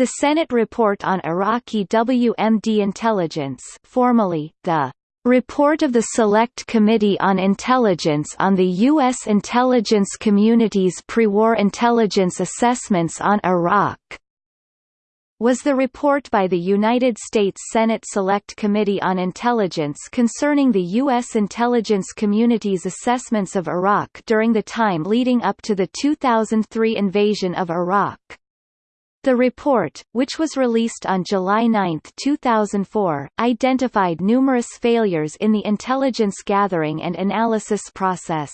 The Senate Report on Iraqi WMD Intelligence formally, the Report of the Select Committee on Intelligence on the U.S. intelligence community's pre-war intelligence assessments on Iraq was the report by the United States Senate Select Committee on Intelligence concerning the U.S. intelligence community's assessments of Iraq during the time leading up to the 2003 invasion of Iraq. The report, which was released on July 9, 2004, identified numerous failures in the intelligence gathering and analysis process.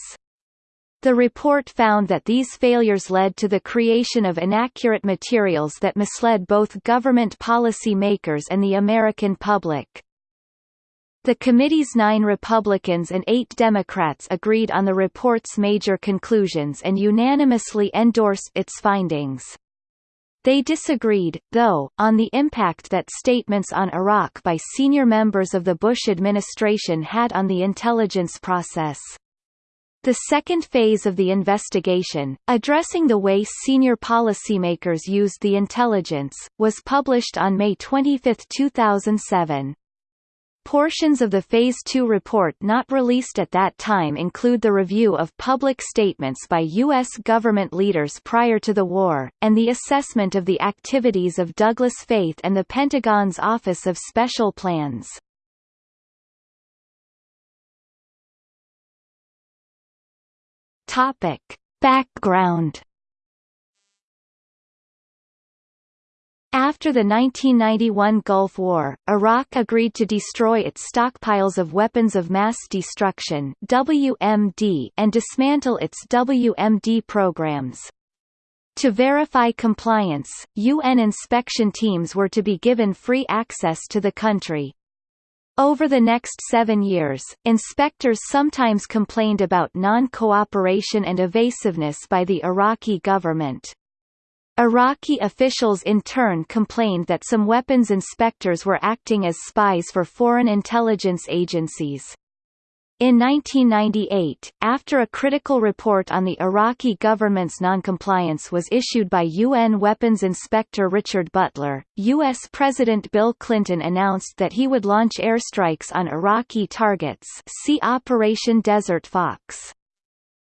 The report found that these failures led to the creation of inaccurate materials that misled both government policy makers and the American public. The committee's nine Republicans and eight Democrats agreed on the report's major conclusions and unanimously endorsed its findings. They disagreed, though, on the impact that statements on Iraq by senior members of the Bush administration had on the intelligence process. The second phase of the investigation, addressing the way senior policymakers used the intelligence, was published on May 25, 2007. Portions of the Phase 2 report not released at that time include the review of public statements by U.S. government leaders prior to the war, and the assessment of the activities of Douglas Feith and the Pentagon's Office of Special Plans. Background After the 1991 Gulf War, Iraq agreed to destroy its stockpiles of weapons of mass destruction WMD and dismantle its WMD programs. To verify compliance, UN inspection teams were to be given free access to the country. Over the next seven years, inspectors sometimes complained about non-cooperation and evasiveness by the Iraqi government. Iraqi officials in turn complained that some weapons inspectors were acting as spies for foreign intelligence agencies. In 1998, after a critical report on the Iraqi government's noncompliance was issued by UN Weapons Inspector Richard Butler, U.S. President Bill Clinton announced that he would launch airstrikes on Iraqi targets see Operation Desert Fox.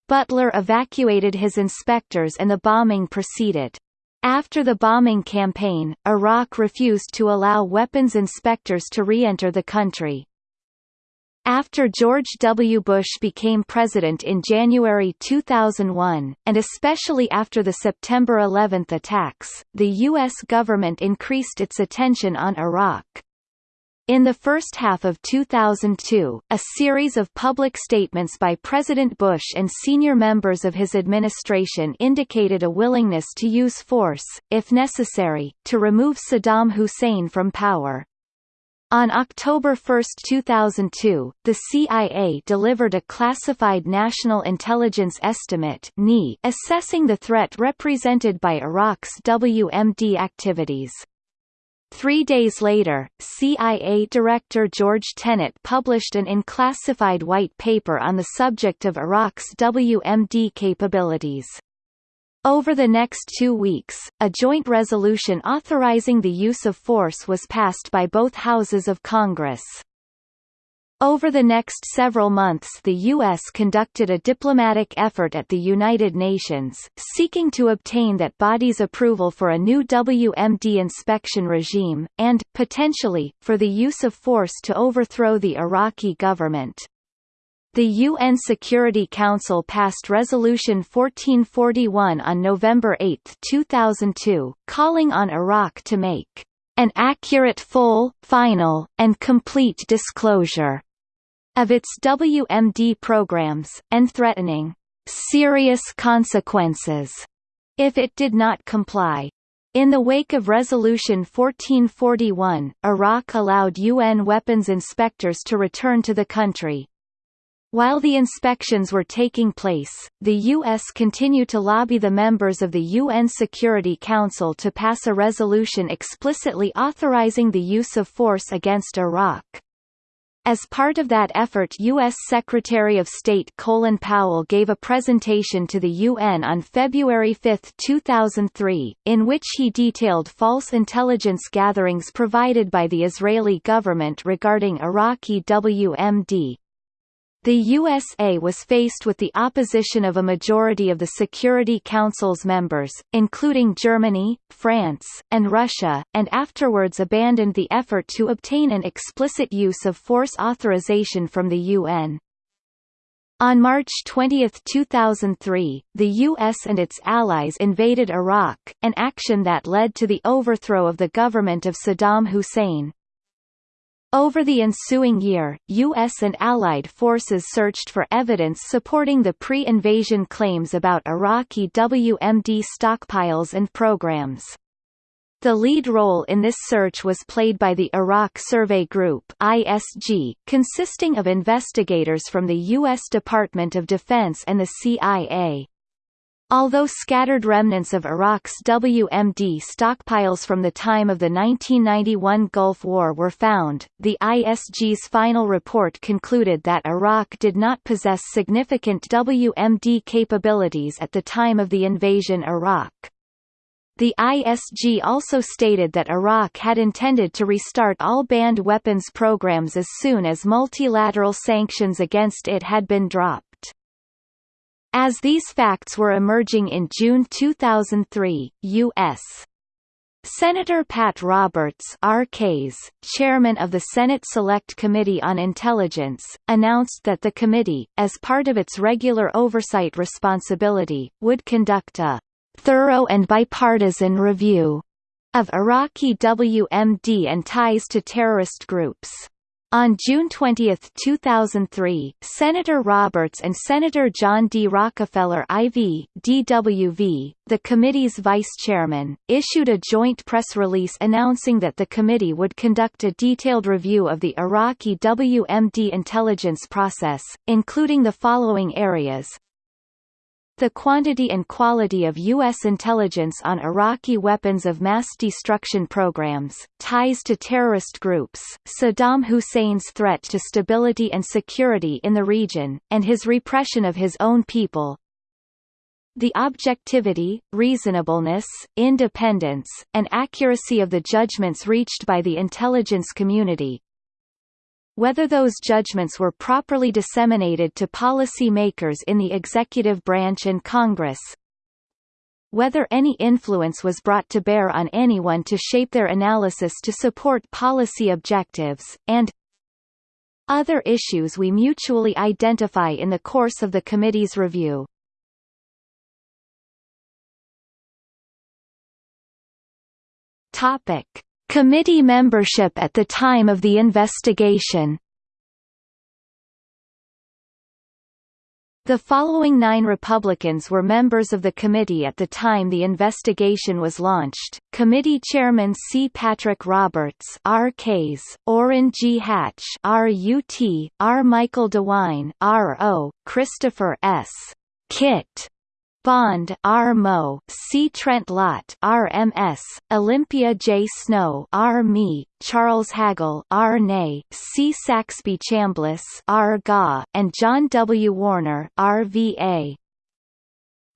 Butler evacuated his inspectors and the bombing proceeded. After the bombing campaign, Iraq refused to allow weapons inspectors to re-enter the country. After George W. Bush became president in January 2001, and especially after the September 11 attacks, the U.S. government increased its attention on Iraq. In the first half of 2002, a series of public statements by President Bush and senior members of his administration indicated a willingness to use force, if necessary, to remove Saddam Hussein from power. On October 1, 2002, the CIA delivered a classified National Intelligence Estimate assessing the threat represented by Iraq's WMD activities. Three days later, CIA Director George Tenet published an unclassified white paper on the subject of Iraq's WMD capabilities. Over the next two weeks, a joint resolution authorizing the use of force was passed by both houses of Congress. Over the next several months the U.S. conducted a diplomatic effort at the United Nations, seeking to obtain that body's approval for a new WMD inspection regime, and, potentially, for the use of force to overthrow the Iraqi government. The UN Security Council passed Resolution 1441 on November 8, 2002, calling on Iraq to make an accurate full, final, and complete disclosure of its WMD programs, and threatening serious consequences if it did not comply. In the wake of Resolution 1441, Iraq allowed UN weapons inspectors to return to the country. While the inspections were taking place, the U.S. continued to lobby the members of the UN Security Council to pass a resolution explicitly authorizing the use of force against Iraq. As part of that effort U.S. Secretary of State Colin Powell gave a presentation to the UN on February 5, 2003, in which he detailed false intelligence gatherings provided by the Israeli government regarding Iraqi WMD, the USA was faced with the opposition of a majority of the Security Council's members, including Germany, France, and Russia, and afterwards abandoned the effort to obtain an explicit use of force authorization from the UN. On March 20, 2003, the U.S. and its allies invaded Iraq, an action that led to the overthrow of the government of Saddam Hussein. Over the ensuing year, U.S. and Allied forces searched for evidence supporting the pre-invasion claims about Iraqi WMD stockpiles and programs. The lead role in this search was played by the Iraq Survey Group ISG, consisting of investigators from the U.S. Department of Defense and the CIA. Although scattered remnants of Iraq's WMD stockpiles from the time of the 1991 Gulf War were found, the ISG's final report concluded that Iraq did not possess significant WMD capabilities at the time of the invasion Iraq. The ISG also stated that Iraq had intended to restart all banned weapons programs as soon as multilateral sanctions against it had been dropped. As these facts were emerging in June 2003, U.S. Senator Pat Roberts RKs, chairman of the Senate Select Committee on Intelligence, announced that the committee, as part of its regular oversight responsibility, would conduct a thorough and bipartisan review of Iraqi WMD and ties to terrorist groups. On June 20, 2003, Senator Roberts and Senator John D. Rockefeller IV, DWV, the committee's vice chairman, issued a joint press release announcing that the committee would conduct a detailed review of the Iraqi WMD intelligence process, including the following areas the quantity and quality of U.S. intelligence on Iraqi weapons of mass destruction programs, ties to terrorist groups, Saddam Hussein's threat to stability and security in the region, and his repression of his own people, the objectivity, reasonableness, independence, and accuracy of the judgments reached by the intelligence community, whether those judgments were properly disseminated to policy makers in the executive branch and Congress, whether any influence was brought to bear on anyone to shape their analysis to support policy objectives, and other issues we mutually identify in the course of the committee's review. Topic Committee membership at the time of the investigation The following nine Republicans were members of the committee at the time the investigation was launched, Committee Chairman C. Patrick Roberts R. Case, Orrin G. Hatch R. U. T. R. Michael DeWine R. O. Christopher S. Kit Bond R. Mo, C. Trent Lott RMS, Olympia J. Snowe R. Me, Charles Hagel R. Ney, C. Saxby Chambliss R. Ga, and John W. Warner RVA.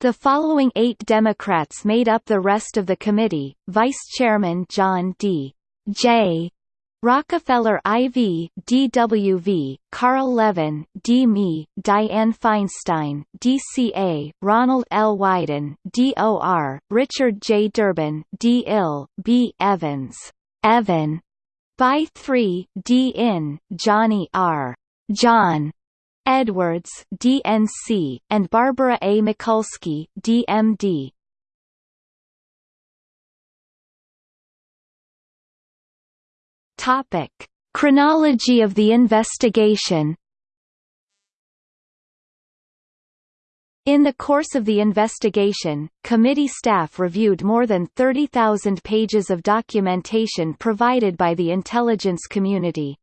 The following eight Democrats made up the rest of the committee, Vice Chairman John D. J. Rockefeller IV, DWV, Carl Levin, D.Me, Dianne Feinstein, DCA, Ronald L. Wyden, DOR, Richard J. Durbin, D. Ill, B. Evans, Evan, Bayh 3, D. In, Johnny R. John, Edwards, DNC, and Barbara A. Mikulski, DMD. Topic: Chronology of the investigation. In the course of the investigation, committee staff reviewed more than 30,000 pages of documentation provided by the intelligence community.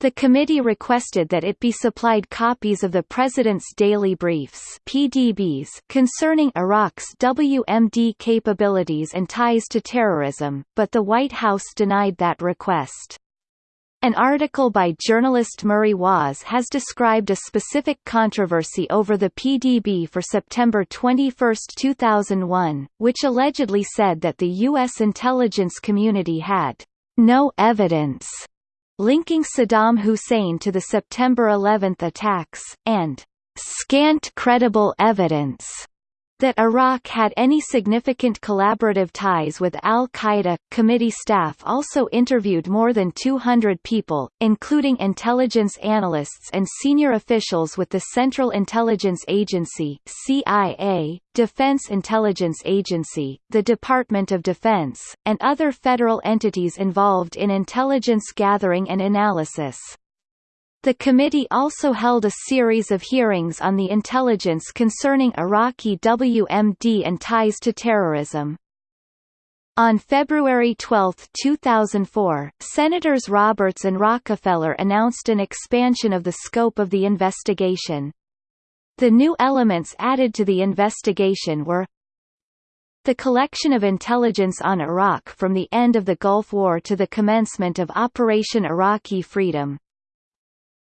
The committee requested that it be supplied copies of the President's Daily Briefs PDBs concerning Iraq's WMD capabilities and ties to terrorism, but the White House denied that request. An article by journalist Murray Waas has described a specific controversy over the PDB for September 21, 2001, which allegedly said that the U.S. intelligence community had no evidence linking Saddam Hussein to the September 11 attacks, and scant credible evidence that Iraq had any significant collaborative ties with al-Qaeda. Committee staff also interviewed more than 200 people, including intelligence analysts and senior officials with the Central Intelligence Agency (CIA), Defense Intelligence Agency, the Department of Defense, and other federal entities involved in intelligence gathering and analysis. The committee also held a series of hearings on the intelligence concerning Iraqi WMD and ties to terrorism. On February 12, 2004, Senators Roberts and Rockefeller announced an expansion of the scope of the investigation. The new elements added to the investigation were the collection of intelligence on Iraq from the end of the Gulf War to the commencement of Operation Iraqi Freedom,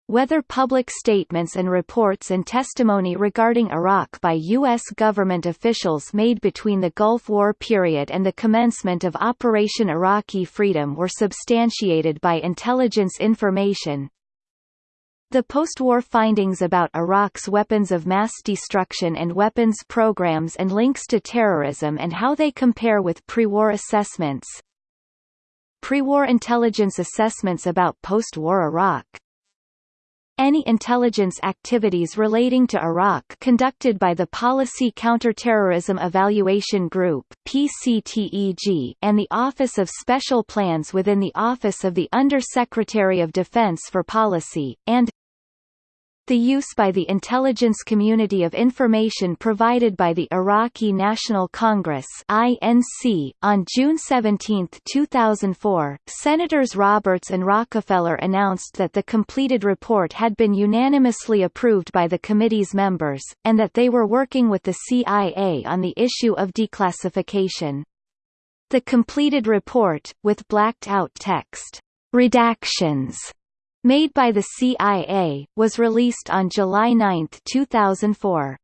whether public statements and reports and testimony regarding Iraq by U.S. government officials made between the Gulf War period and the commencement of Operation Iraqi Freedom were substantiated by intelligence information, the post-war findings about Iraq's weapons of mass destruction and weapons programs and links to terrorism and how they compare with pre-war assessments. Pre-war intelligence assessments about post-war Iraq any intelligence activities relating to Iraq conducted by the Policy Counterterrorism Evaluation Group PCTEG and the Office of Special Plans within the Office of the Under-Secretary of Defense for Policy, and the use by the intelligence community of information provided by the Iraqi National Congress (INC) on June 17, 2004, Senators Roberts and Rockefeller announced that the completed report had been unanimously approved by the committee's members and that they were working with the CIA on the issue of declassification. The completed report, with blacked-out text redactions made by the CIA, was released on July 9, 2004.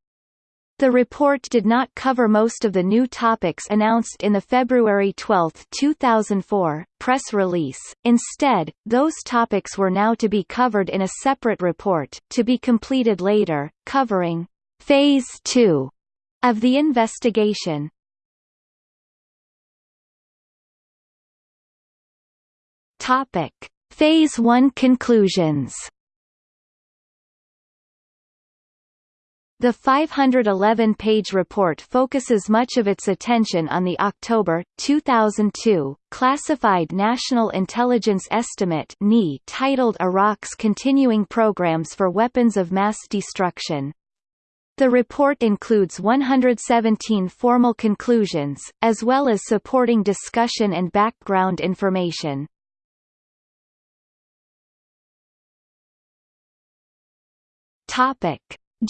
The report did not cover most of the new topics announced in the February 12, 2004, press release. Instead, those topics were now to be covered in a separate report, to be completed later, covering Phase 2 of the investigation. Topic: Phase 1 conclusions The 511-page report focuses much of its attention on the October 2002 classified National Intelligence Estimate titled Iraq's Continuing Programs for Weapons of Mass Destruction. The report includes 117 formal conclusions, as well as supporting discussion and background information. Topic: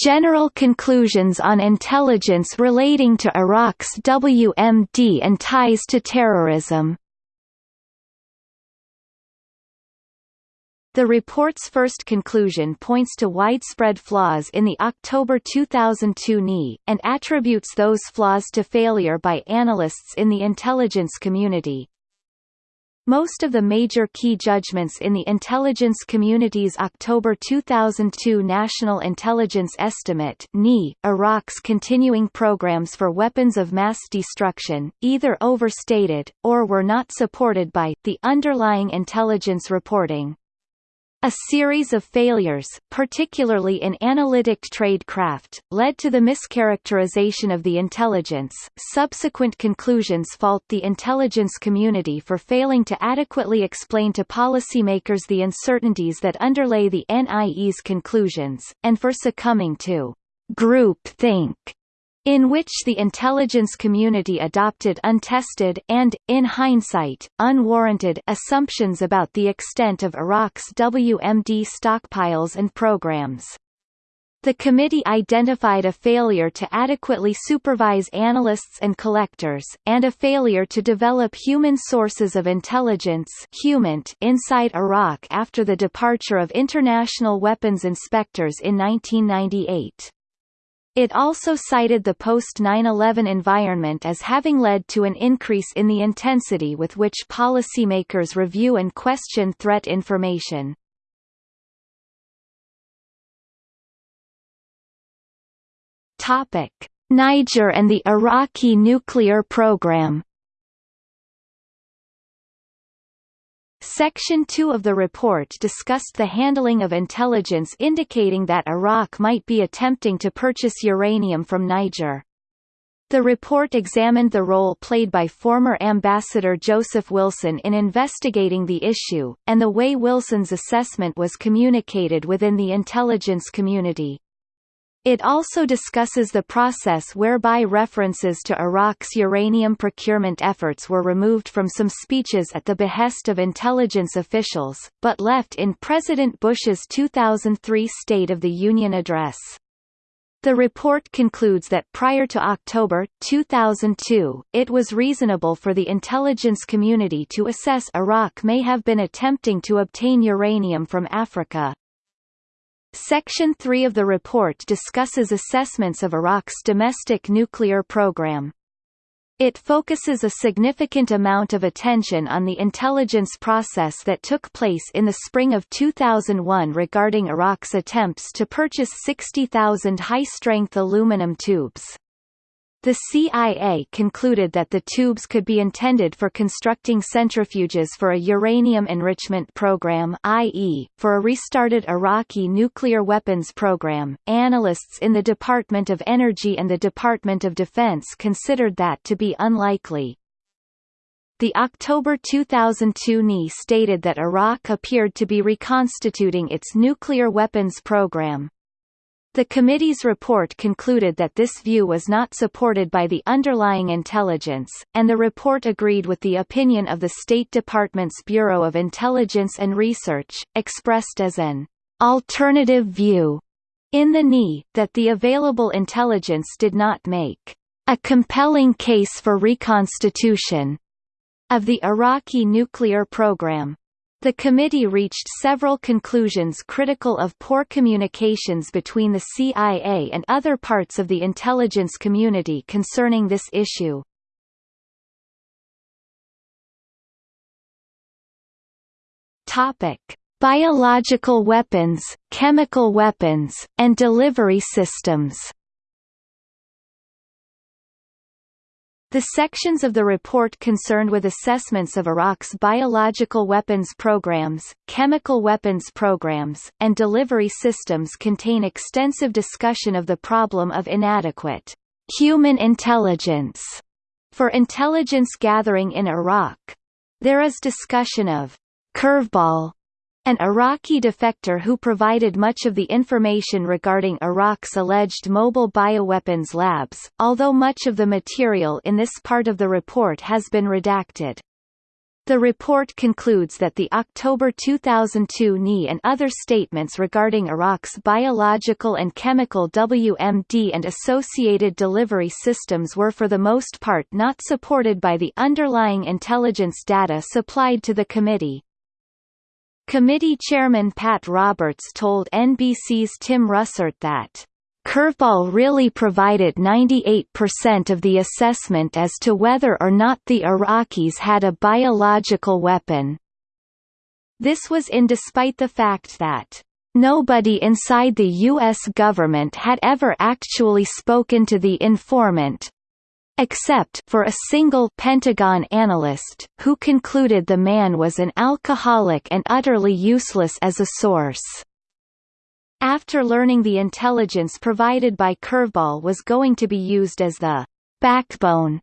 General conclusions on intelligence relating to Iraq's WMD and ties to terrorism. The report's first conclusion points to widespread flaws in the October 2002 NI, and attributes those flaws to failure by analysts in the intelligence community, most of the major key judgments in the intelligence community's October 2002 National Intelligence Estimate (NI), Iraq's continuing programs for weapons of mass destruction, either overstated, or were not supported by, the underlying intelligence reporting. A series of failures, particularly in analytic tradecraft, led to the mischaracterization of the intelligence. Subsequent conclusions fault the intelligence community for failing to adequately explain to policymakers the uncertainties that underlay the NIE's conclusions, and for succumbing to group think in which the intelligence community adopted untested and, in hindsight, unwarranted assumptions about the extent of Iraq's WMD stockpiles and programs. The committee identified a failure to adequately supervise analysts and collectors, and a failure to develop human sources of intelligence inside Iraq after the departure of international weapons inspectors in 1998. It also cited the post-9-11 environment as having led to an increase in the intensity with which policymakers review and question threat information. Niger and the Iraqi nuclear program. Section 2 of the report discussed the handling of intelligence indicating that Iraq might be attempting to purchase uranium from Niger. The report examined the role played by former Ambassador Joseph Wilson in investigating the issue, and the way Wilson's assessment was communicated within the intelligence community. It also discusses the process whereby references to Iraq's uranium procurement efforts were removed from some speeches at the behest of intelligence officials, but left in President Bush's 2003 State of the Union address. The report concludes that prior to October, 2002, it was reasonable for the intelligence community to assess Iraq may have been attempting to obtain uranium from Africa. Section 3 of the report discusses assessments of Iraq's domestic nuclear program. It focuses a significant amount of attention on the intelligence process that took place in the spring of 2001 regarding Iraq's attempts to purchase 60,000 high-strength aluminum tubes. The CIA concluded that the tubes could be intended for constructing centrifuges for a uranium enrichment program, i.e., for a restarted Iraqi nuclear weapons program. Analysts in the Department of Energy and the Department of Defense considered that to be unlikely. The October 2002 NI stated that Iraq appeared to be reconstituting its nuclear weapons program, the committee's report concluded that this view was not supported by the underlying intelligence, and the report agreed with the opinion of the State Department's Bureau of Intelligence and Research, expressed as an alternative view in the NI, that the available intelligence did not make a compelling case for reconstitution of the Iraqi nuclear program. The committee reached several conclusions critical of poor communications between the CIA and other parts of the intelligence community concerning this issue. Topic: Biological weapons, chemical weapons, and delivery systems. The sections of the report concerned with assessments of Iraq's biological weapons programs, chemical weapons programs, and delivery systems contain extensive discussion of the problem of inadequate human intelligence for intelligence gathering in Iraq. There is discussion of curveball an Iraqi defector who provided much of the information regarding Iraq's alleged mobile bioweapons labs, although much of the material in this part of the report has been redacted. The report concludes that the October 2002 NI and other statements regarding Iraq's biological and chemical WMD and associated delivery systems were for the most part not supported by the underlying intelligence data supplied to the committee. Committee Chairman Pat Roberts told NBC's Tim Russert that Curveball really provided 98% of the assessment as to whether or not the Iraqis had a biological weapon. This was in despite the fact that Nobody inside the U.S. government had ever actually spoken to the informant, except for a single Pentagon analyst, who concluded the man was an alcoholic and utterly useless as a source. After learning the intelligence provided by Curveball was going to be used as the backbone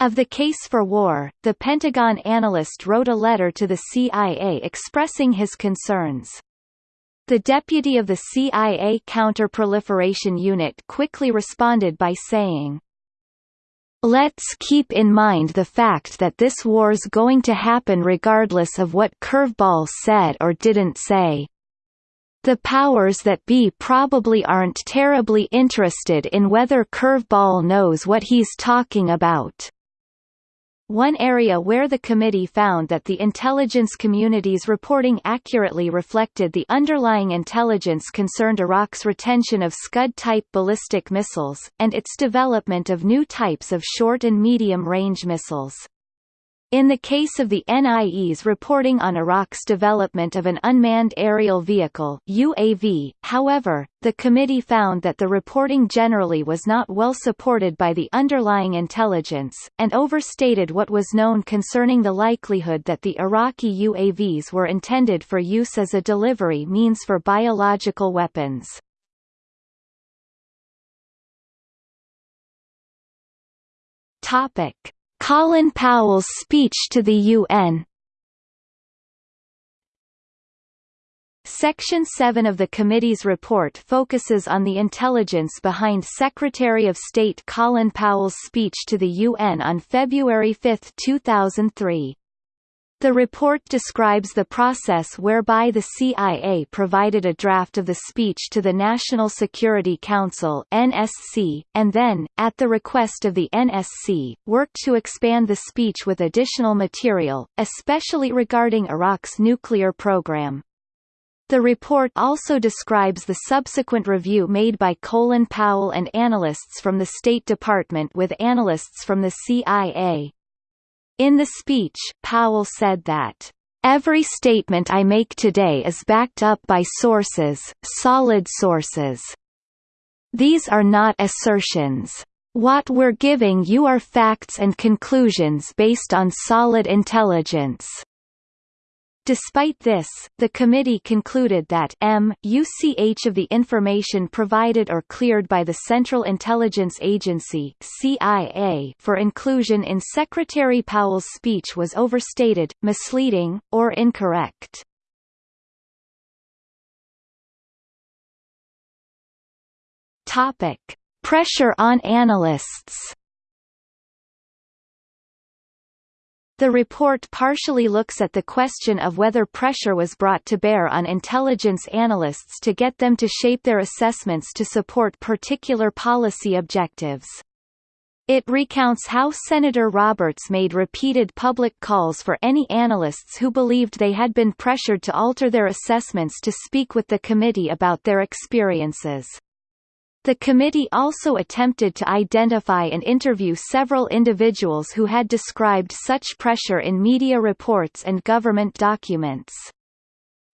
of the case for war, the Pentagon analyst wrote a letter to the CIA expressing his concerns. The deputy of the CIA Counterproliferation Unit quickly responded by saying, Let's keep in mind the fact that this war's going to happen regardless of what Curveball said or didn't say. the powers that be probably aren't terribly interested in whether Curveball knows what he's talking about. One area where the committee found that the intelligence community's reporting accurately reflected the underlying intelligence concerned Iraq's retention of Scud-type ballistic missiles, and its development of new types of short and medium-range missiles. In the case of the NIE's reporting on Iraq's development of an unmanned aerial vehicle UAV, however, the committee found that the reporting generally was not well supported by the underlying intelligence, and overstated what was known concerning the likelihood that the Iraqi UAVs were intended for use as a delivery means for biological weapons. Topic Colin Powell's speech to the UN Section 7 of the committee's report focuses on the intelligence behind Secretary of State Colin Powell's speech to the UN on February 5, 2003. The report describes the process whereby the CIA provided a draft of the speech to the National Security Council NSC, and then, at the request of the NSC, worked to expand the speech with additional material, especially regarding Iraq's nuclear program. The report also describes the subsequent review made by Colin Powell and analysts from the State Department with analysts from the CIA. In the speech, Powell said that, Every statement I make today is backed up by sources, solid sources. These are not assertions. What we're giving you are facts and conclusions based on solid intelligence. Despite this, the committee concluded that m UCH of the information provided or cleared by the Central Intelligence Agency CIA for inclusion in Secretary Powell's speech was overstated, misleading, or incorrect. Topic: Pressure on analysts. The report partially looks at the question of whether pressure was brought to bear on intelligence analysts to get them to shape their assessments to support particular policy objectives. It recounts how Senator Roberts made repeated public calls for any analysts who believed they had been pressured to alter their assessments to speak with the committee about their experiences. The committee also attempted to identify and interview several individuals who had described such pressure in media reports and government documents.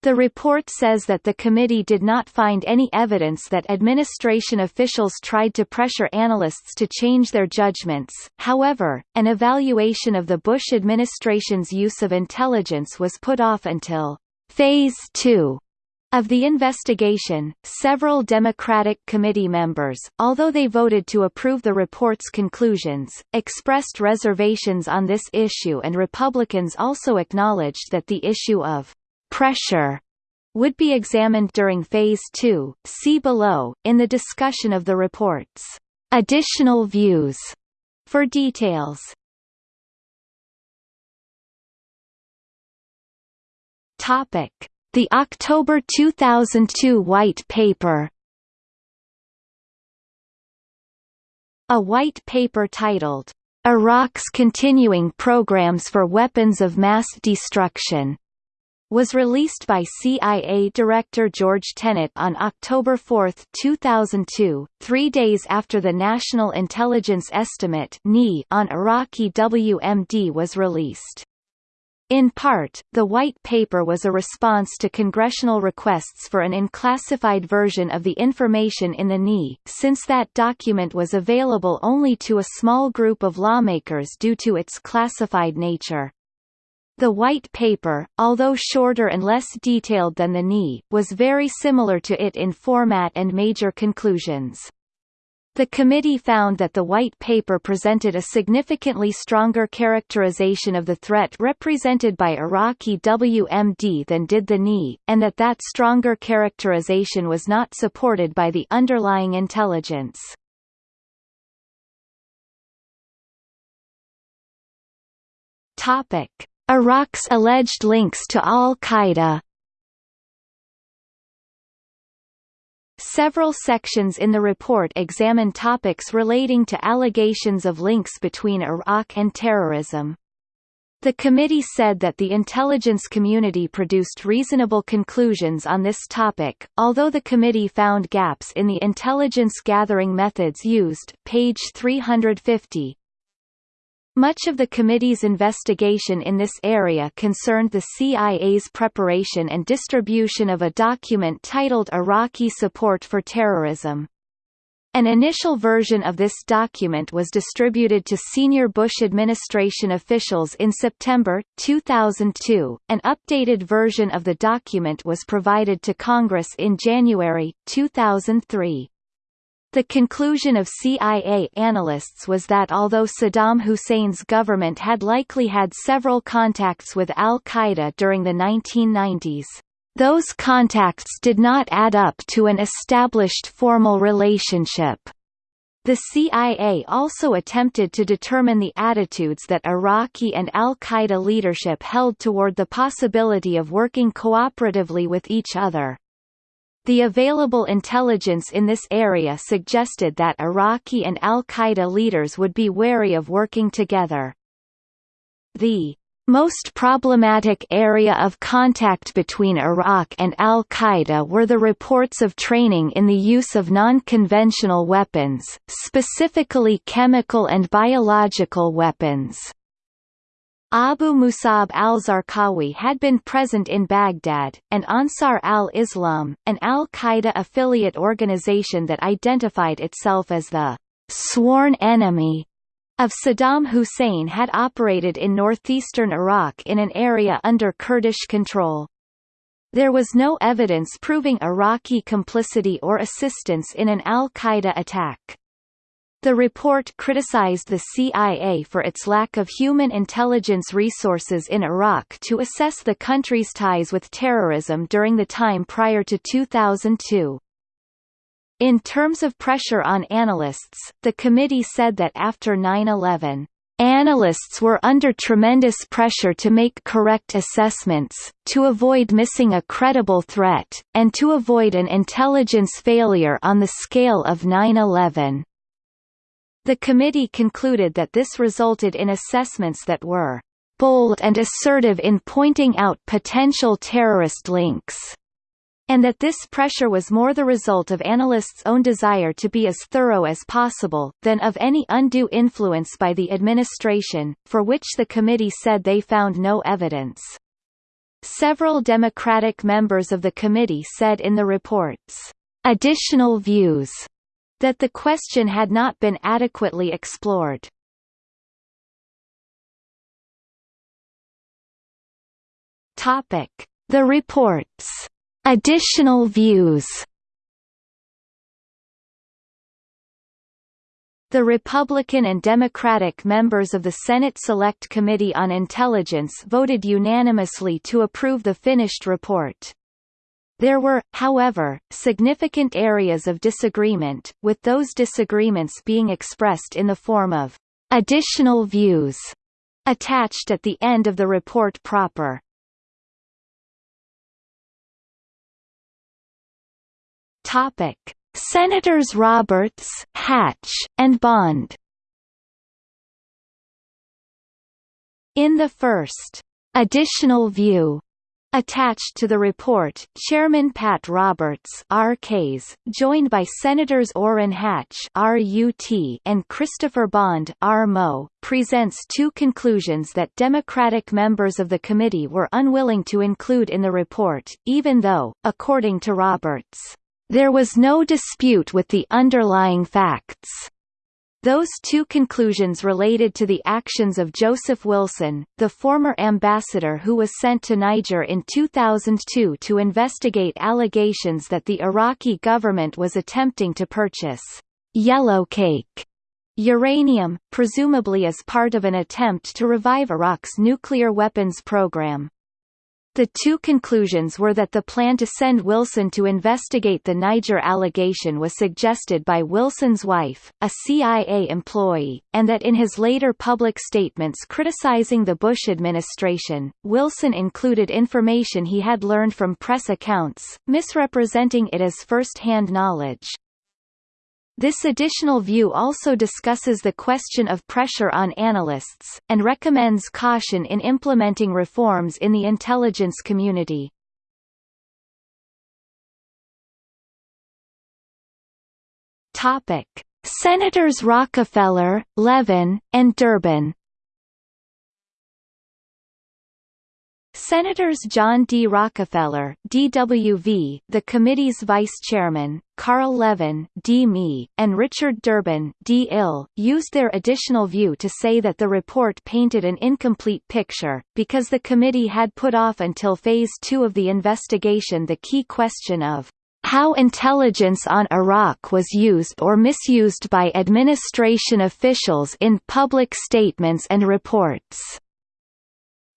The report says that the committee did not find any evidence that administration officials tried to pressure analysts to change their judgments, however, an evaluation of the Bush administration's use of intelligence was put off until Phase 2 of the investigation, several Democratic committee members, although they voted to approve the report's conclusions, expressed reservations on this issue and Republicans also acknowledged that the issue of pressure would be examined during Phase 2. See below, in the discussion of the report's additional views for details. Topic the October 2002 White Paper A white paper titled, Iraq's Continuing Programs for Weapons of Mass Destruction was released by CIA Director George Tenet on October 4, 2002, three days after the National Intelligence Estimate on Iraqi WMD was released. In part, the White Paper was a response to congressional requests for an unclassified version of the information in the NIE, since that document was available only to a small group of lawmakers due to its classified nature. The White Paper, although shorter and less detailed than the NIE, was very similar to it in format and major conclusions. The committee found that the White Paper presented a significantly stronger characterization of the threat represented by Iraqi WMD than did the NIE, and that that stronger characterization was not supported by the underlying intelligence. Iraq's alleged links to al-Qaeda Several sections in the report examine topics relating to allegations of links between Iraq and terrorism. The committee said that the intelligence community produced reasonable conclusions on this topic, although the committee found gaps in the intelligence gathering methods used page 350. Much of the committee's investigation in this area concerned the CIA's preparation and distribution of a document titled Iraqi Support for Terrorism. An initial version of this document was distributed to senior Bush administration officials in September, 2002. An updated version of the document was provided to Congress in January, 2003. The conclusion of CIA analysts was that although Saddam Hussein's government had likely had several contacts with al-Qaeda during the 1990s, those contacts did not add up to an established formal relationship. The CIA also attempted to determine the attitudes that Iraqi and al-Qaeda leadership held toward the possibility of working cooperatively with each other. The available intelligence in this area suggested that Iraqi and al-Qaeda leaders would be wary of working together. The most problematic area of contact between Iraq and al-Qaeda were the reports of training in the use of non-conventional weapons, specifically chemical and biological weapons. Abu Musab al-Zarqawi had been present in Baghdad, and Ansar al-Islam, an al-Qaeda affiliate organization that identified itself as the «sworn enemy» of Saddam Hussein had operated in northeastern Iraq in an area under Kurdish control. There was no evidence proving Iraqi complicity or assistance in an al-Qaeda attack. The report criticized the CIA for its lack of human intelligence resources in Iraq to assess the country's ties with terrorism during the time prior to 2002. In terms of pressure on analysts, the committee said that after 9-11, Analysts were under tremendous pressure to make correct assessments, to avoid missing a credible threat, and to avoid an intelligence failure on the scale of 9-11. The committee concluded that this resulted in assessments that were bold and assertive in pointing out potential terrorist links and that this pressure was more the result of analysts' own desire to be as thorough as possible, than of any undue influence by the administration, for which the committee said they found no evidence. Several Democratic members of the committee said in the reports, "...additional views," that the question had not been adequately explored. The reports Additional views The Republican and Democratic members of the Senate Select Committee on Intelligence voted unanimously to approve the finished report. There were, however, significant areas of disagreement, with those disagreements being expressed in the form of additional views attached at the end of the report proper. Topic: Senators Roberts, Hatch, and Bond. In the first additional view Attached to the report, Chairman Pat Roberts RKs, joined by Senators Orrin Hatch RUT and Christopher Bond RMO, presents two conclusions that Democratic members of the committee were unwilling to include in the report, even though, according to Roberts, there was no dispute with the underlying facts. Those two conclusions related to the actions of Joseph Wilson, the former ambassador who was sent to Niger in 2002 to investigate allegations that the Iraqi government was attempting to purchase yellow cake uranium, presumably as part of an attempt to revive Iraq's nuclear weapons program. The two conclusions were that the plan to send Wilson to investigate the Niger allegation was suggested by Wilson's wife, a CIA employee, and that in his later public statements criticizing the Bush administration, Wilson included information he had learned from press accounts, misrepresenting it as first-hand knowledge. This additional view also discusses the question of pressure on analysts, and recommends caution in implementing reforms in the intelligence community. Senators Rockefeller, Levin, and Durbin Senators John D. Rockefeller DWV, the committee's vice chairman, Carl Levin D. Me, and Richard Durbin D. Used their additional view to say that the report painted an incomplete picture, because the committee had put off until Phase 2 of the investigation the key question of how intelligence on Iraq was used or misused by administration officials in public statements and reports.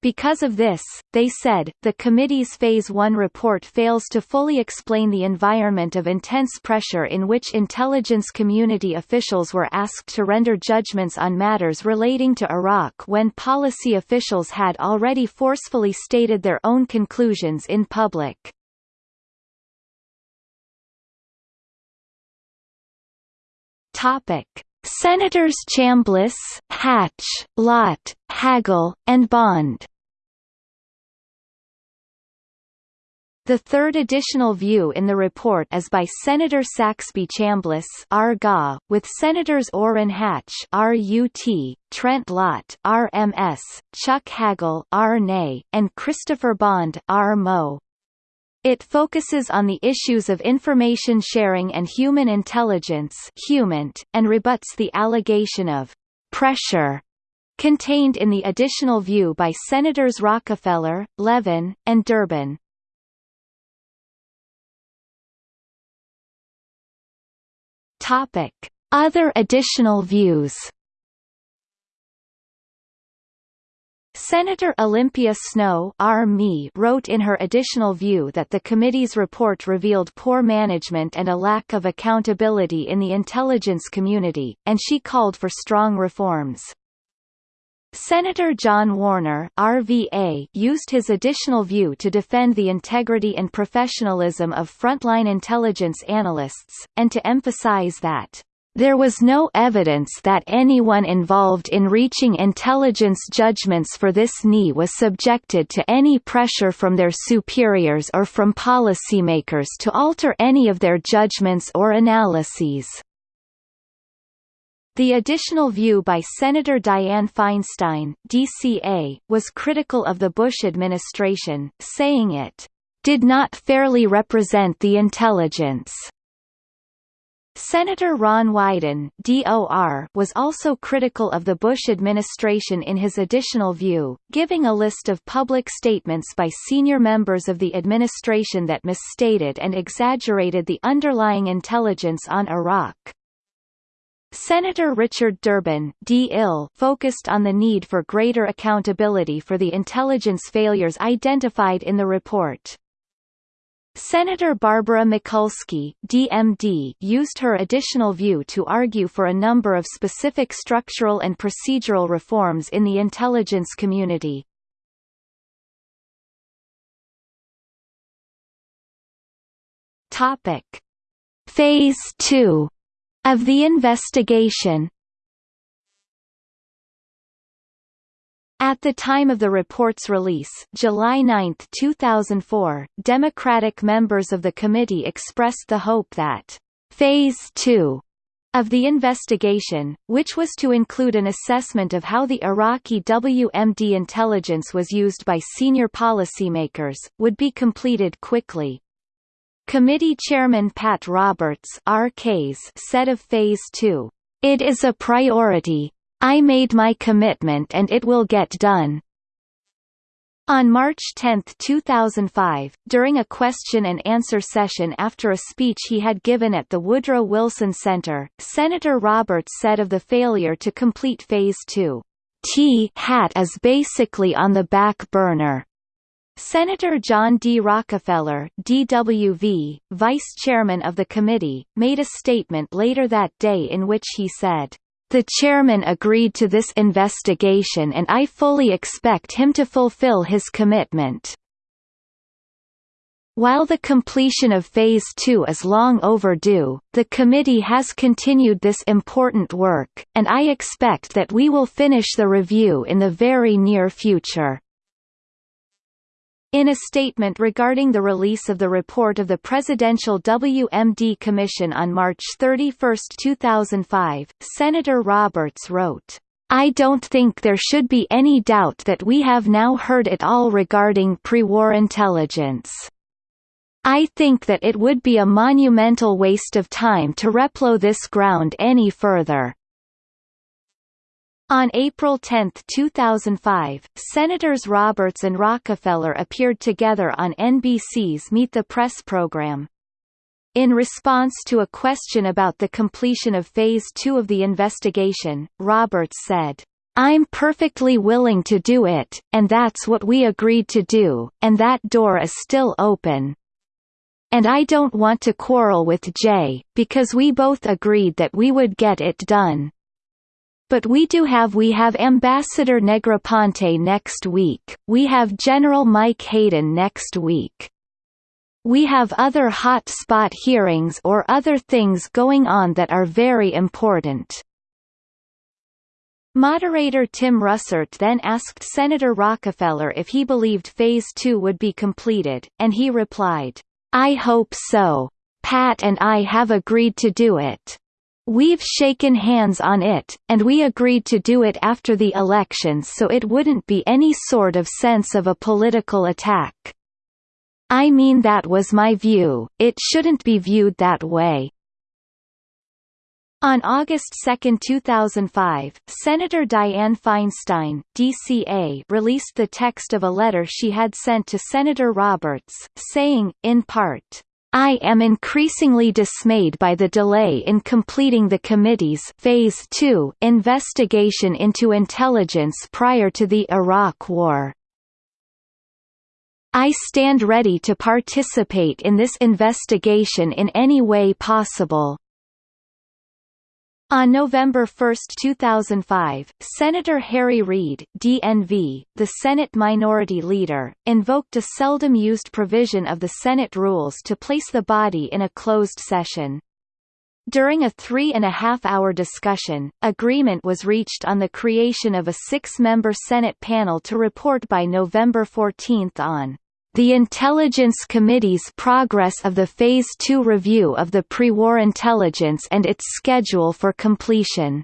Because of this, they said, the committee's Phase 1 report fails to fully explain the environment of intense pressure in which intelligence community officials were asked to render judgments on matters relating to Iraq when policy officials had already forcefully stated their own conclusions in public. Topic. Senators Chambliss, Hatch, Lott, Hagel, and Bond The third additional view in the report is by Senator Saxby Chambliss Arga, with Senators Orrin Hatch RUT, Trent Lott RMS, Chuck Hagel RNA, and Christopher Bond RMO. It focuses on the issues of information sharing and human intelligence and rebuts the allegation of «pressure» contained in the additional view by Senators Rockefeller, Levin, and Durbin. Other additional views Senator Olympia Snowe R-ME, wrote in her additional view that the committee's report revealed poor management and a lack of accountability in the intelligence community, and she called for strong reforms. Senator John Warner RVA used his additional view to defend the integrity and professionalism of frontline intelligence analysts, and to emphasize that there was no evidence that anyone involved in reaching intelligence judgments for this knee was subjected to any pressure from their superiors or from policymakers to alter any of their judgments or analyses. The additional view by Senator Dianne Feinstein DCA, was critical of the Bush administration, saying it, "...did not fairly represent the intelligence." Senator Ron Wyden DOR was also critical of the Bush administration in his additional view, giving a list of public statements by senior members of the administration that misstated and exaggerated the underlying intelligence on Iraq. Senator Richard Durbin focused on the need for greater accountability for the intelligence failures identified in the report. Senator Barbara Mikulski DMD used her additional view to argue for a number of specific structural and procedural reforms in the intelligence community. Phase 2 of the investigation At the time of the report's release July 9, 2004, Democratic members of the committee expressed the hope that «Phase 2» of the investigation, which was to include an assessment of how the Iraqi WMD intelligence was used by senior policymakers, would be completed quickly. Committee Chairman Pat Roberts said of Phase 2, "...it is a priority, I made my commitment and it will get done. On March 10, 2005, during a question-and-answer session after a speech he had given at the Woodrow Wilson Center, Senator Roberts said of the failure to complete Phase 2, T hat is basically on the back burner. Senator John D. Rockefeller DWV, vice chairman of the committee, made a statement later that day in which he said, "...the chairman agreed to this investigation and I fully expect him to fulfill his commitment." While the completion of Phase 2 is long overdue, the committee has continued this important work, and I expect that we will finish the review in the very near future. In a statement regarding the release of the report of the Presidential WMD Commission on March 31, 2005, Senator Roberts wrote, I don't think there should be any doubt that we have now heard it all regarding pre-war intelligence. I think that it would be a monumental waste of time to replow this ground any further. On April 10, 2005, Senators Roberts and Rockefeller appeared together on NBC's Meet the Press program. In response to a question about the completion of Phase 2 of the investigation, Roberts said, I'm perfectly willing to do it, and that's what we agreed to do, and that door is still open. And I don't want to quarrel with Jay, because we both agreed that we would get it done. But we do have we have Ambassador Negroponte next week, we have General Mike Hayden next week. We have other hot spot hearings or other things going on that are very important. Moderator Tim Russert then asked Senator Rockefeller if he believed Phase 2 would be completed, and he replied, I hope so. Pat and I have agreed to do it. We've shaken hands on it, and we agreed to do it after the elections so it wouldn't be any sort of sense of a political attack. I mean that was my view, it shouldn't be viewed that way. On August 2, 2005, Senator Dianne Feinstein DCA, released the text of a letter she had sent to Senator Roberts, saying, in part, I am increasingly dismayed by the delay in completing the committee's Phase 2 investigation into intelligence prior to the Iraq War. I stand ready to participate in this investigation in any way possible. On November 1, 2005, Senator Harry Reid DNV, the Senate Minority Leader, invoked a seldom-used provision of the Senate rules to place the body in a closed session. During a three-and-a-half-hour discussion, agreement was reached on the creation of a six-member Senate panel to report by November 14 on the Intelligence Committee's progress of the Phase II review of the pre-war intelligence and its schedule for completion.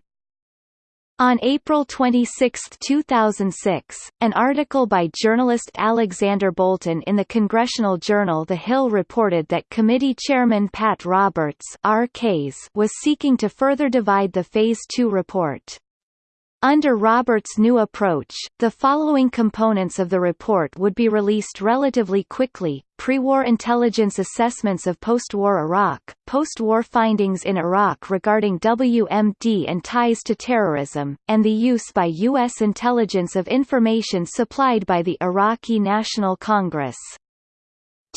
On April 26, 2006, an article by journalist Alexander Bolton in the Congressional Journal The Hill reported that committee chairman Pat Roberts was seeking to further divide the Phase 2 report. Under Roberts' new approach, the following components of the report would be released relatively quickly, pre-war intelligence assessments of post-war Iraq, post-war findings in Iraq regarding WMD and ties to terrorism, and the use by U.S. intelligence of information supplied by the Iraqi National Congress.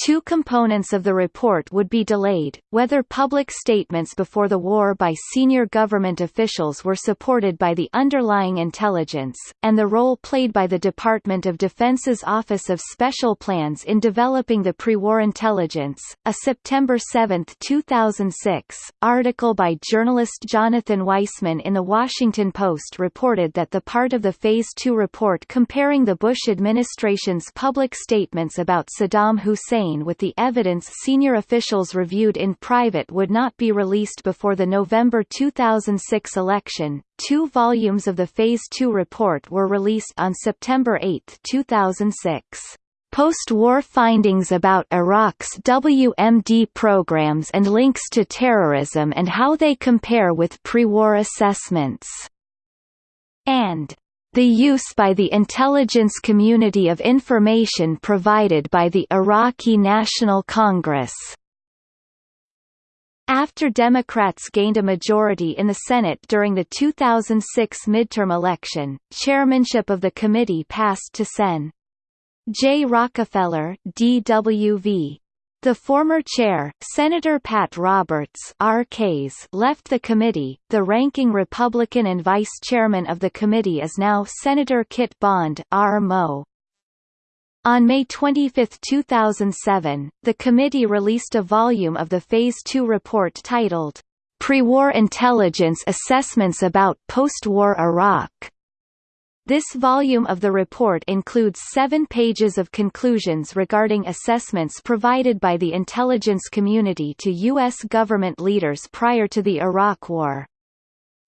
Two components of the report would be delayed, whether public statements before the war by senior government officials were supported by the underlying intelligence, and the role played by the Department of Defense's Office of Special Plans in developing the pre-war intelligence. A September 7, 2006, article by journalist Jonathan Weisman in The Washington Post reported that the part of the Phase 2 report comparing the Bush administration's public statements about Saddam Hussein with the evidence senior officials reviewed in private would not be released before the November 2006 election. Two volumes of the Phase 2 report were released on September 8, 2006. Post-war findings about Iraq's WMD programs and links to terrorism and how they compare with pre-war assessments. And the use by the intelligence community of information provided by the Iraqi National Congress. After Democrats gained a majority in the Senate during the 2006 midterm election, chairmanship of the committee passed to Sen. J. Rockefeller DWV. The former chair, Senator Pat Roberts RKs, left the committee. The ranking Republican and vice chairman of the committee is now Senator Kit Bond RMO. On May 25, 2007, the committee released a volume of the Phase 2 report titled, Pre-War Intelligence Assessments About Post-War Iraq. This volume of the report includes seven pages of conclusions regarding assessments provided by the intelligence community to U.S. government leaders prior to the Iraq War.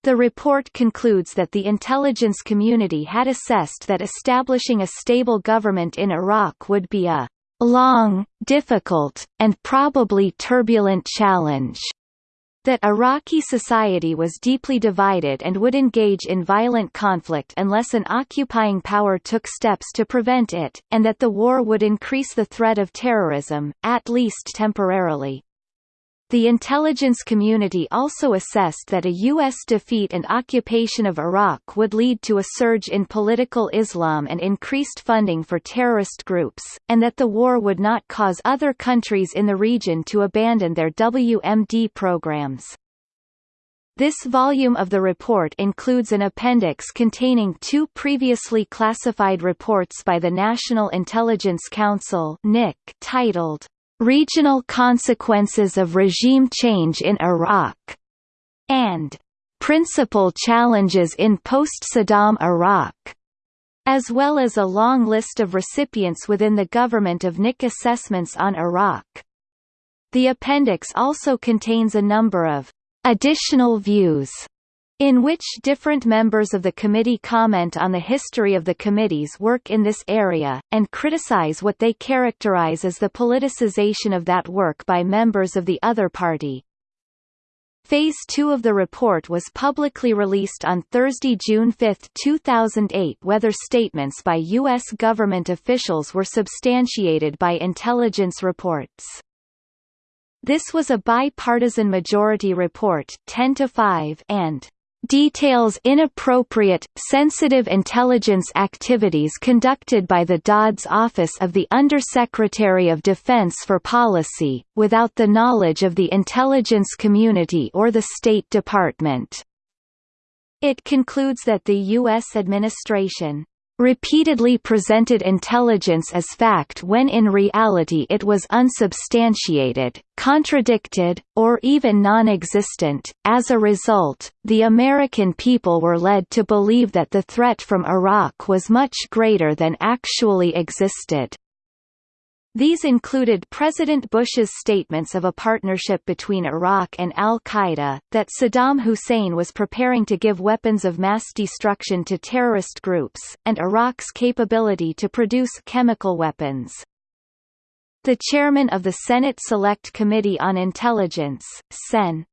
The report concludes that the intelligence community had assessed that establishing a stable government in Iraq would be a long, difficult, and probably turbulent challenge that Iraqi society was deeply divided and would engage in violent conflict unless an occupying power took steps to prevent it, and that the war would increase the threat of terrorism, at least temporarily. The intelligence community also assessed that a U.S. defeat and occupation of Iraq would lead to a surge in political Islam and increased funding for terrorist groups, and that the war would not cause other countries in the region to abandon their WMD programs. This volume of the report includes an appendix containing two previously classified reports by the National Intelligence Council titled Regional Consequences of Regime Change in Iraq, and Principal Challenges in Post-Saddam Iraq, as well as a long list of recipients within the government of NIC assessments on Iraq. The appendix also contains a number of additional views in which different members of the committee comment on the history of the committee's work in this area, and criticize what they characterize as the politicization of that work by members of the other party. Phase 2 of the report was publicly released on Thursday, June 5, 2008 whether statements by U.S. government officials were substantiated by intelligence reports. This was a bipartisan majority report 10 to 5 and details inappropriate, sensitive intelligence activities conducted by the DOD's Office of the Undersecretary of Defense for Policy, without the knowledge of the intelligence community or the State Department. It concludes that the U.S. administration repeatedly presented intelligence as fact when in reality it was unsubstantiated, contradicted, or even non-existent. As a result, the American people were led to believe that the threat from Iraq was much greater than actually existed. These included President Bush's statements of a partnership between Iraq and al-Qaeda, that Saddam Hussein was preparing to give weapons of mass destruction to terrorist groups, and Iraq's capability to produce chemical weapons. The chairman of the Senate Select Committee on Intelligence, Sen.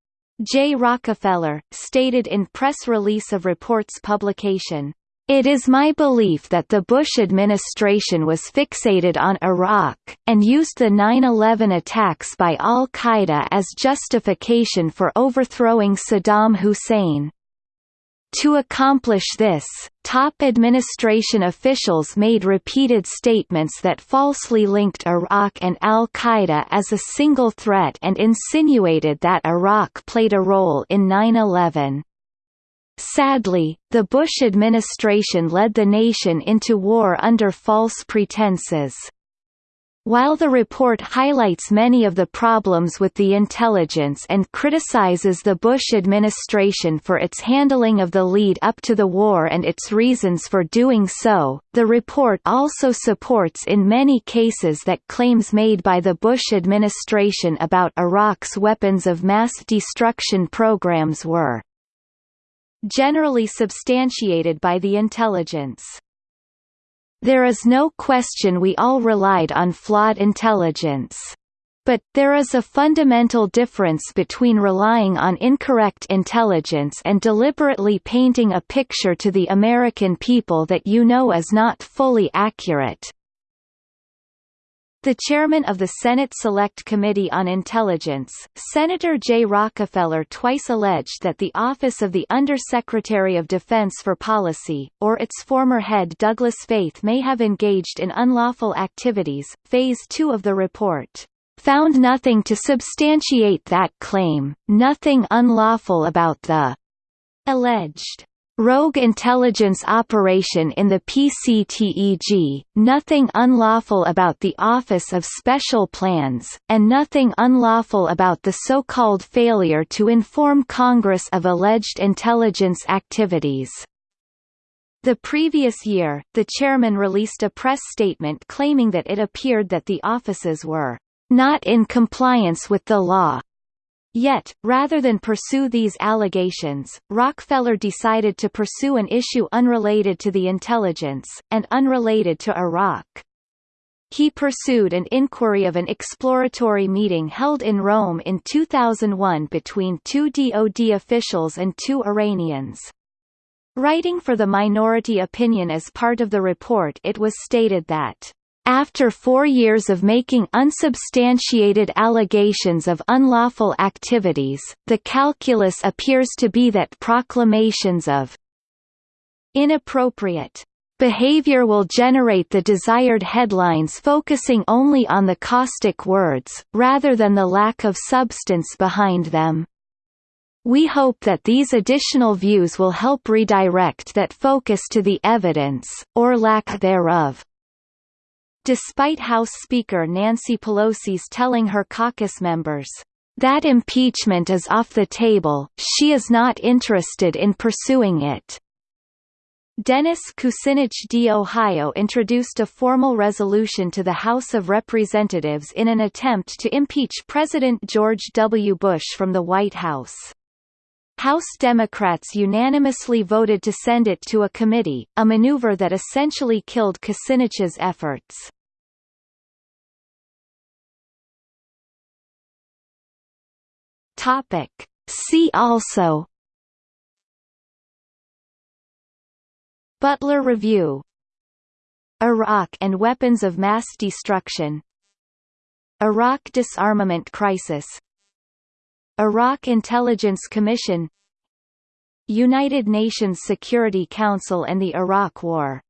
J. Rockefeller, stated in press release of reports publication, it is my belief that the Bush administration was fixated on Iraq, and used the 9-11 attacks by al-Qaeda as justification for overthrowing Saddam Hussein. To accomplish this, top administration officials made repeated statements that falsely linked Iraq and al-Qaeda as a single threat and insinuated that Iraq played a role in 9-11. Sadly, the Bush administration led the nation into war under false pretenses. While the report highlights many of the problems with the intelligence and criticizes the Bush administration for its handling of the lead up to the war and its reasons for doing so, the report also supports in many cases that claims made by the Bush administration about Iraq's weapons of mass destruction programs were generally substantiated by the intelligence. There is no question we all relied on flawed intelligence. But, there is a fundamental difference between relying on incorrect intelligence and deliberately painting a picture to the American people that you know is not fully accurate. The chairman of the Senate Select Committee on Intelligence, Senator Jay Rockefeller twice alleged that the office of the Undersecretary of Defense for Policy, or its former head Douglas Feith may have engaged in unlawful activities. Phase 2 of the report found nothing to substantiate that claim, nothing unlawful about the alleged rogue intelligence operation in the PCTEG, nothing unlawful about the Office of Special Plans, and nothing unlawful about the so-called failure to inform Congress of alleged intelligence activities. The previous year, the chairman released a press statement claiming that it appeared that the offices were not in compliance with the law, Yet, rather than pursue these allegations, Rockefeller decided to pursue an issue unrelated to the intelligence, and unrelated to Iraq. He pursued an inquiry of an exploratory meeting held in Rome in 2001 between two DoD officials and two Iranians. Writing for the minority opinion as part of the report it was stated that after four years of making unsubstantiated allegations of unlawful activities, the calculus appears to be that proclamations of inappropriate behavior will generate the desired headlines focusing only on the caustic words, rather than the lack of substance behind them. We hope that these additional views will help redirect that focus to the evidence, or lack thereof, despite House Speaker Nancy Pelosi's telling her caucus members, "...that impeachment is off the table, she is not interested in pursuing it." Dennis Kucinich D. Ohio introduced a formal resolution to the House of Representatives in an attempt to impeach President George W. Bush from the White House. House Democrats unanimously voted to send it to a committee, a maneuver that essentially killed Kucinich's efforts. Topic. See also. Butler Review. Iraq and weapons of mass destruction. Iraq disarmament crisis. Iraq Intelligence Commission. United Nations Security Council and the Iraq War